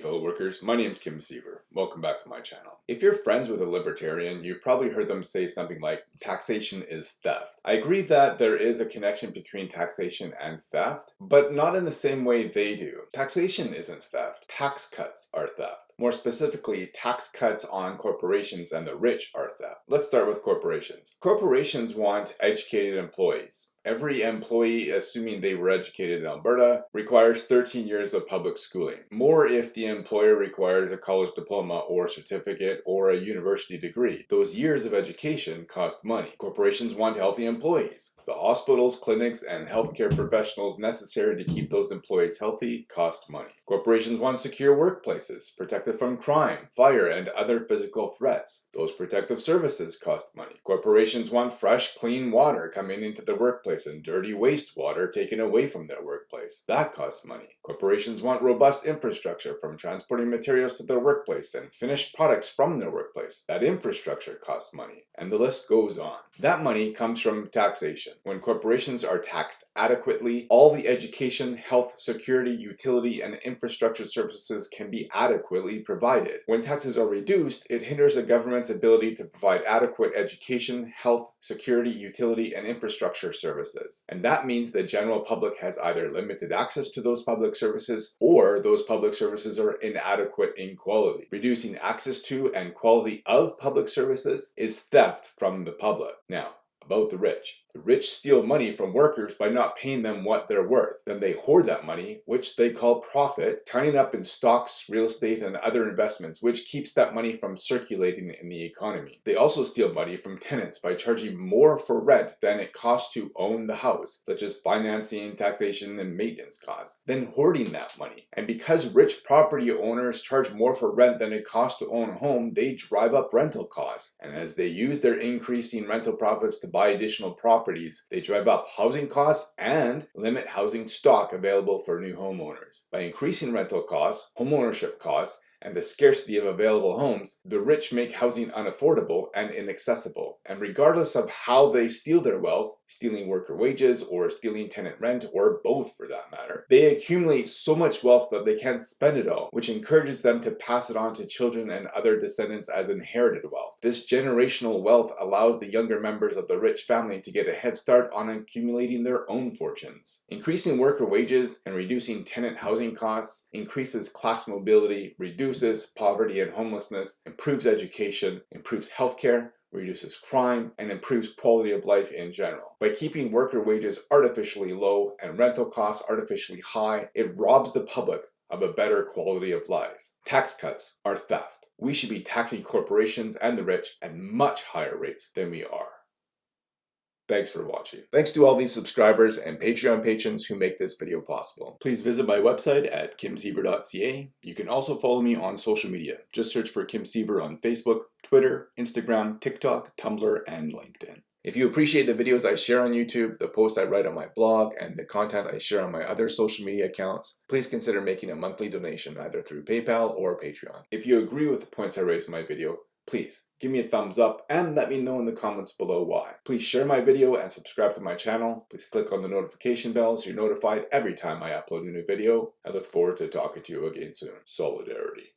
fellow workers, my name is Kim Siever. Welcome back to my channel. If you're friends with a libertarian, you've probably heard them say something like, taxation is theft. I agree that there is a connection between taxation and theft, but not in the same way they do. Taxation isn't theft. Tax cuts are theft. More specifically, tax cuts on corporations and the rich are theft. Let's start with corporations. Corporations want educated employees. Every employee, assuming they were educated in Alberta, requires 13 years of public schooling. More if the employer requires a college diploma or certificate or a university degree. Those years of education cost money. Corporations want healthy employees. The hospitals, clinics, and healthcare professionals necessary to keep those employees healthy cost money. Corporations want secure workplaces, protected from crime, fire, and other physical threats. Those protective services cost money. Corporations want fresh, clean water coming into the workplace and dirty wastewater taken away from their workplace. That costs money. Corporations want robust infrastructure from transporting materials to their workplace and finished products from their workplace. That infrastructure costs money. And the list goes on. That money comes from taxation. When corporations are taxed adequately, all the education, health, security, utility, and infrastructure services can be adequately provided. When taxes are reduced, it hinders the government's ability to provide adequate education, health, security, utility, and infrastructure services. And that means the general public has either limited access to those public services or those public services are inadequate in quality. Reducing access to and quality of public services is theft from the public. Now, about the rich. The rich steal money from workers by not paying them what they're worth. Then they hoard that money, which they call profit, tying up in stocks, real estate, and other investments, which keeps that money from circulating in the economy. They also steal money from tenants by charging more for rent than it costs to own the house, such as financing, taxation, and maintenance costs, then hoarding that money. And because rich property owners charge more for rent than it costs to own a home, they drive up rental costs. And as they use their increasing rental profits to buy additional properties, they drive up housing costs and limit housing stock available for new homeowners. By increasing rental costs, homeownership costs, and the scarcity of available homes, the rich make housing unaffordable and inaccessible. And regardless of how they steal their wealth, stealing worker wages or stealing tenant rent or both for that matter, they accumulate so much wealth that they can't spend it all, which encourages them to pass it on to children and other descendants as inherited wealth. This generational wealth allows the younger members of the rich family to get a head start on accumulating their own fortunes. Increasing worker wages and reducing tenant housing costs increases class mobility, reduces poverty and homelessness, improves education, improves healthcare, reduces crime, and improves quality of life in general. By keeping worker wages artificially low and rental costs artificially high, it robs the public of a better quality of life. Tax cuts are theft. We should be taxing corporations and the rich at much higher rates than we are. Thanks for watching. Thanks to all these subscribers and Patreon patrons who make this video possible. Please visit my website at kimsiever.ca. You can also follow me on social media. Just search for Kim Siever on Facebook, Twitter, Instagram, TikTok, Tumblr, and LinkedIn. If you appreciate the videos I share on YouTube, the posts I write on my blog, and the content I share on my other social media accounts, please consider making a monthly donation either through PayPal or Patreon. If you agree with the points I raise in my video, please give me a thumbs up and let me know in the comments below why. Please share my video and subscribe to my channel. Please click on the notification bell so you're notified every time I upload a new video. I look forward to talking to you again soon. Solidarity.